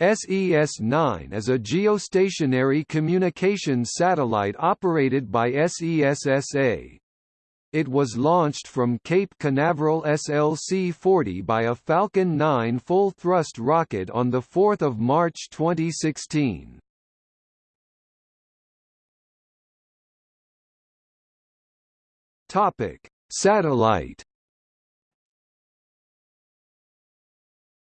SES-9 is a geostationary communications satellite operated by SES-SA. It was launched from Cape Canaveral SLC-40 by a Falcon 9 full-thrust rocket on 4 March 2016. Satellite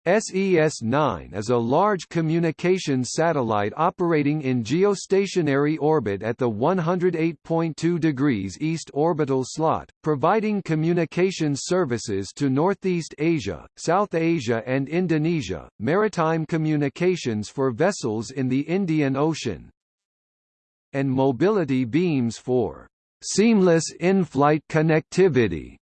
SES-9 is a large communications satellite operating in geostationary orbit at the 108.2 degrees east orbital slot, providing communications services to Northeast Asia, South Asia and Indonesia, maritime communications for vessels in the Indian Ocean, and mobility beams for seamless in-flight connectivity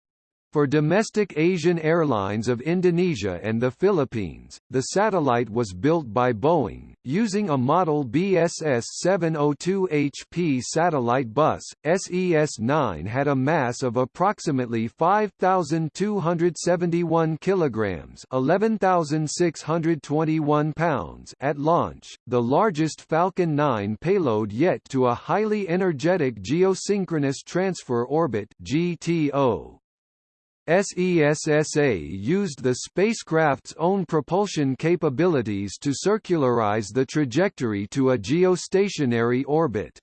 for domestic Asian Airlines of Indonesia and the Philippines, the satellite was built by Boeing, using a model BSS 702 HP satellite bus. SES-9 had a mass of approximately 5,271 kilograms (11,621 pounds) at launch, the largest Falcon 9 payload yet to a highly energetic geosynchronous transfer orbit (GTO). SES S.A. used the spacecraft's own propulsion capabilities to circularize the trajectory to a geostationary orbit.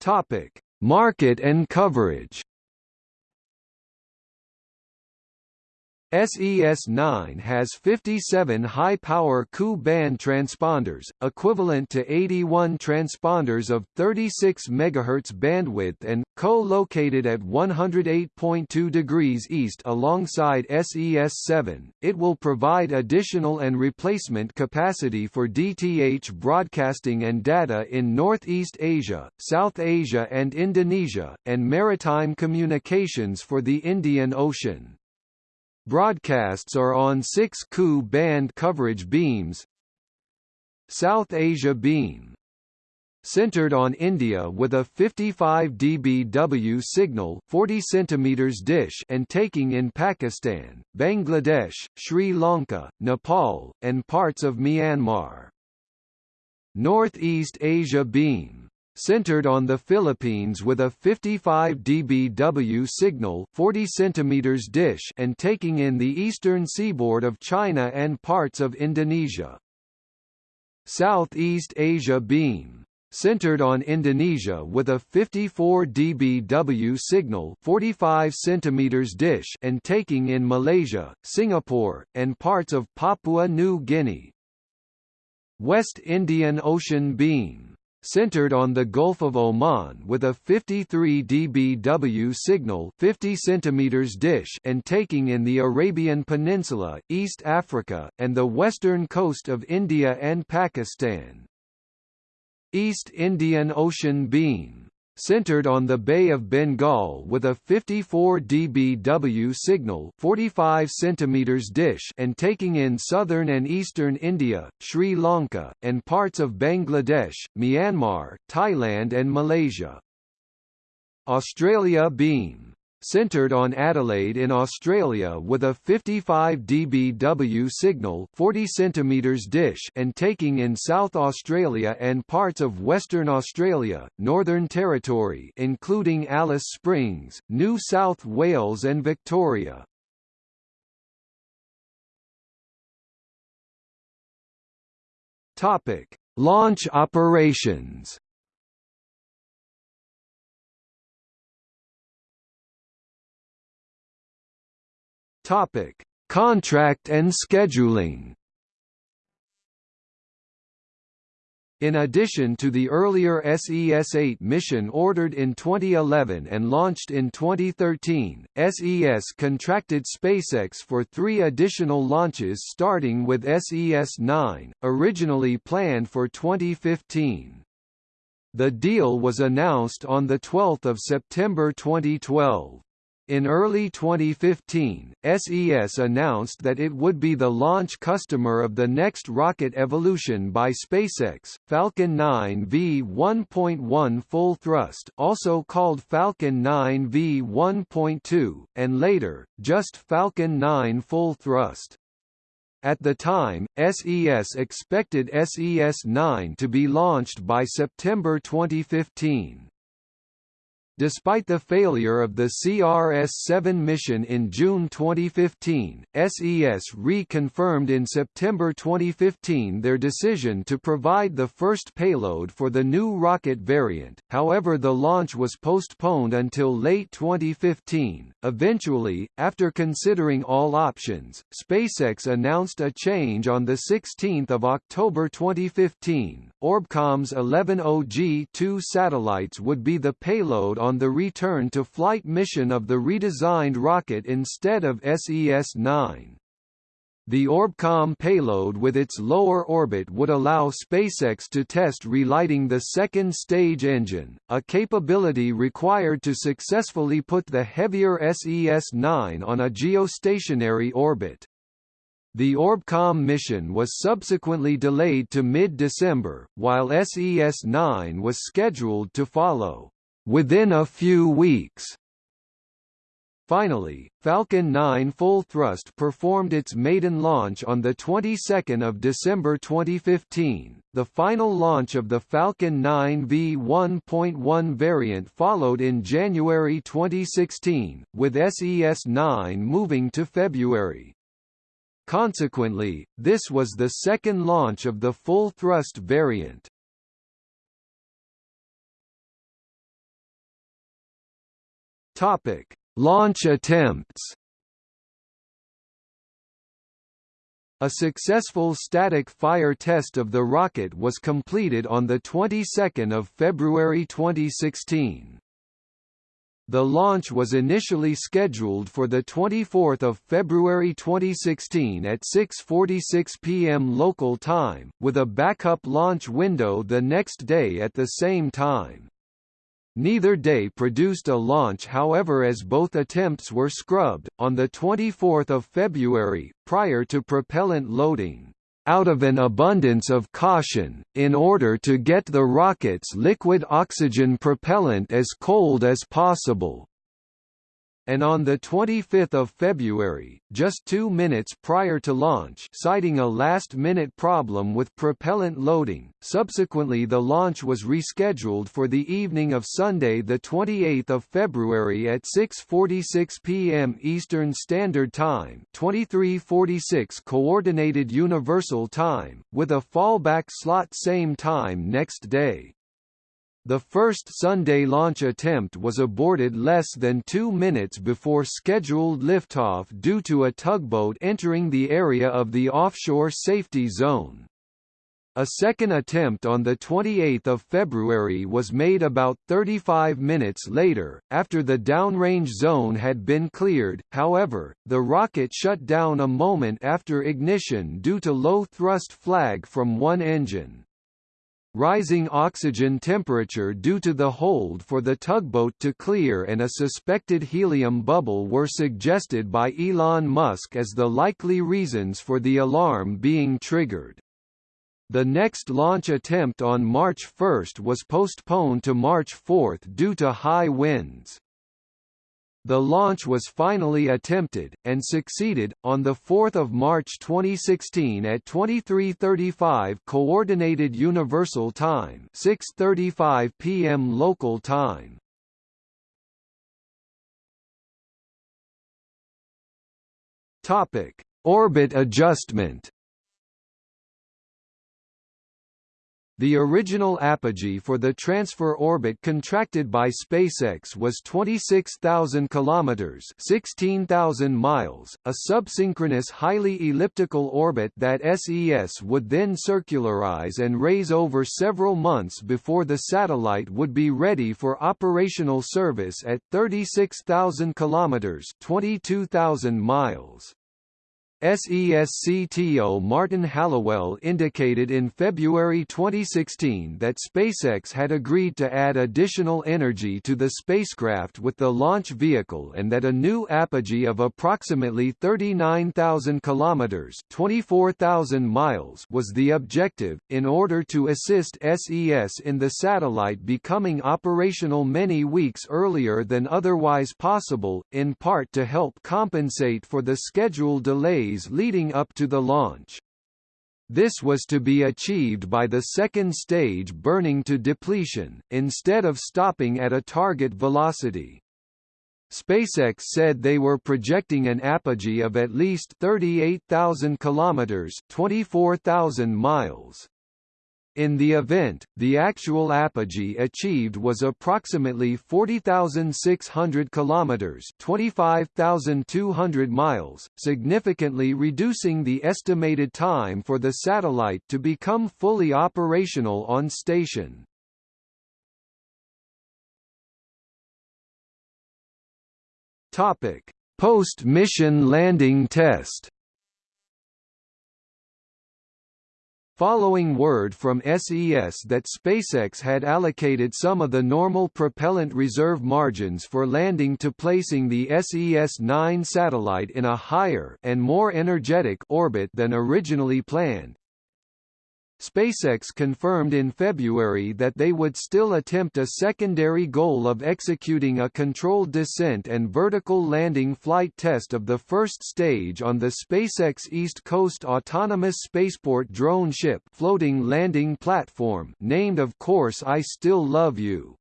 Topic: Market and coverage. SES-9 has 57 high-power Ku-band transponders, equivalent to 81 transponders of 36 MHz bandwidth and, co-located at 108.2 degrees east alongside SES-7, it will provide additional and replacement capacity for DTH broadcasting and data in Northeast Asia, South Asia and Indonesia, and maritime communications for the Indian Ocean. Broadcasts are on 6 Ku band coverage beams. South Asia beam. Centered on India with a 55 dBW signal 40 cm dish and taking in Pakistan, Bangladesh, Sri Lanka, Nepal, and parts of Myanmar. Northeast Asia beam centered on the Philippines with a 55 dBW signal 40 cm dish and taking in the eastern seaboard of China and parts of Indonesia. Southeast Asia beam centered on Indonesia with a 54 dBW signal 45 cm dish and taking in Malaysia, Singapore, and parts of Papua New Guinea. West Indian Ocean beam centered on the Gulf of Oman with a 53 dBW signal 50 cm dish and taking in the Arabian Peninsula, East Africa, and the western coast of India and Pakistan. East Indian Ocean beam centered on the Bay of Bengal with a 54 dBW signal 45 cm dish and taking in southern and eastern India, Sri Lanka, and parts of Bangladesh, Myanmar, Thailand and Malaysia. Australia beam centered on Adelaide in Australia with a 55 dBW signal 40 cm dish and taking in South Australia and parts of Western Australia, Northern Territory including Alice Springs, New South Wales and Victoria. Topic: Launch operations Topic: Contract and scheduling. In addition to the earlier SES-8 mission ordered in 2011 and launched in 2013, SES contracted SpaceX for three additional launches starting with SES-9, originally planned for 2015. The deal was announced on 12 September 2012. In early 2015, SES announced that it would be the launch customer of the next rocket evolution by SpaceX, Falcon 9 V1.1 full thrust, also called Falcon 9 V1.2, and later just Falcon 9 full thrust. At the time, SES expected SES-9 to be launched by September 2015. Despite the failure of the CRS-7 mission in June 2015, SES reconfirmed in September 2015 their decision to provide the first payload for the new rocket variant, however the launch was postponed until late 2015. Eventually, after considering all options, SpaceX announced a change on 16 October 2015. Orbcomm's 11OG-2 satellites would be the payload on on the return-to-flight mission of the redesigned rocket instead of SES-9. The Orbcomm payload with its lower orbit would allow SpaceX to test relighting the second stage engine, a capability required to successfully put the heavier SES-9 on a geostationary orbit. The Orbcomm mission was subsequently delayed to mid-December, while SES-9 was scheduled to follow within a few weeks. Finally, Falcon 9 Full Thrust performed its maiden launch on the 22nd of December 2015. The final launch of the Falcon 9 V1.1 variant followed in January 2016, with SES-9 moving to February. Consequently, this was the second launch of the full thrust variant. Topic: Launch attempts. A successful static fire test of the rocket was completed on the 22nd of February 2016. The launch was initially scheduled for the 24th of February 2016 at 6:46 p.m. local time, with a backup launch window the next day at the same time. Neither day produced a launch however as both attempts were scrubbed, on 24 February, prior to propellant loading, out of an abundance of caution, in order to get the rocket's liquid oxygen propellant as cold as possible and on 25 February, just two minutes prior to launch citing a last-minute problem with propellant loading, subsequently the launch was rescheduled for the evening of Sunday 28 February at 6.46 p.m. Eastern Standard Time 2346 Coordinated Universal Time, with a fallback slot same time next day. The first Sunday launch attempt was aborted less than two minutes before scheduled liftoff due to a tugboat entering the area of the offshore safety zone. A second attempt on 28 February was made about 35 minutes later, after the downrange zone had been cleared, however, the rocket shut down a moment after ignition due to low thrust flag from one engine. Rising oxygen temperature due to the hold for the tugboat to clear and a suspected helium bubble were suggested by Elon Musk as the likely reasons for the alarm being triggered. The next launch attempt on March 1 was postponed to March 4 due to high winds. The launch was finally attempted, and succeeded, on 4 March 2016 at 23.35 Coordinated Universal Time 6.35 p.m. local time. Orbit adjustment The original apogee for the transfer orbit contracted by SpaceX was 26,000 kilometers, 16,000 miles, a subsynchronous highly elliptical orbit that SES would then circularize and raise over several months before the satellite would be ready for operational service at 36,000 kilometers, 22,000 miles. SES-CTO Martin Halliwell indicated in February 2016 that SpaceX had agreed to add additional energy to the spacecraft with the launch vehicle and that a new apogee of approximately 39,000 kilometers (24,000 miles) was the objective in order to assist SES in the satellite becoming operational many weeks earlier than otherwise possible, in part to help compensate for the schedule delays leading up to the launch. This was to be achieved by the second stage burning to depletion, instead of stopping at a target velocity. SpaceX said they were projecting an apogee of at least 38,000 kilometers, 24,000 miles. In the event, the actual apogee achieved was approximately 40,600 kilometers, 25,200 miles, significantly reducing the estimated time for the satellite to become fully operational on station. Topic: Post-mission landing test. Following word from SES that SpaceX had allocated some of the normal propellant reserve margins for landing to placing the SES-9 satellite in a higher and more energetic orbit than originally planned, SpaceX confirmed in February that they would still attempt a secondary goal of executing a controlled descent and vertical landing flight test of the first stage on the SpaceX East Coast Autonomous Spaceport drone ship floating landing platform named of course I Still Love You.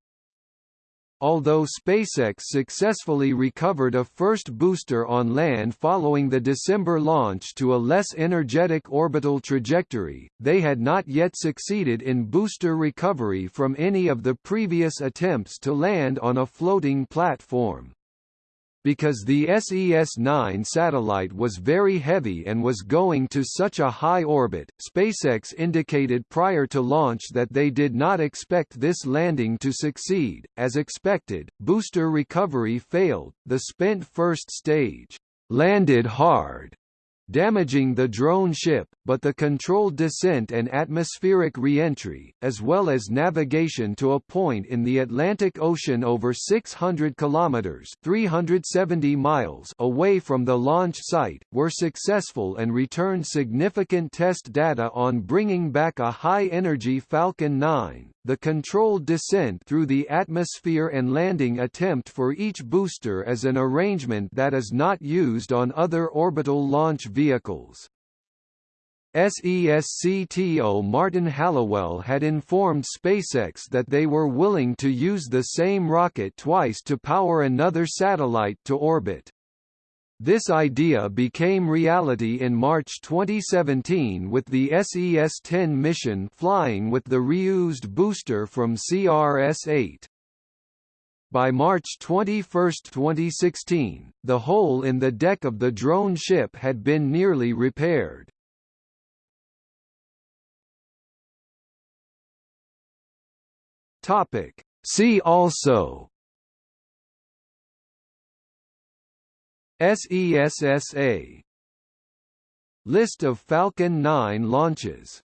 Although SpaceX successfully recovered a first booster on land following the December launch to a less energetic orbital trajectory, they had not yet succeeded in booster recovery from any of the previous attempts to land on a floating platform. Because the SES-9 satellite was very heavy and was going to such a high orbit, SpaceX indicated prior to launch that they did not expect this landing to succeed. As expected, booster recovery failed. The spent first stage landed hard damaging the drone ship, but the controlled descent and atmospheric re-entry, as well as navigation to a point in the Atlantic Ocean over 600 kilometers (370 miles) away from the launch site, were successful and returned significant test data on bringing back a high-energy Falcon 9 the controlled descent through the atmosphere and landing attempt for each booster is an arrangement that is not used on other orbital launch vehicles. SES-CTO Martin Halliwell had informed SpaceX that they were willing to use the same rocket twice to power another satellite to orbit. This idea became reality in March 2017 with the SES-10 mission flying with the reused booster from CRS-8. By March 21, 2016, the hole in the deck of the drone ship had been nearly repaired. See also SES S.A. List of Falcon 9 launches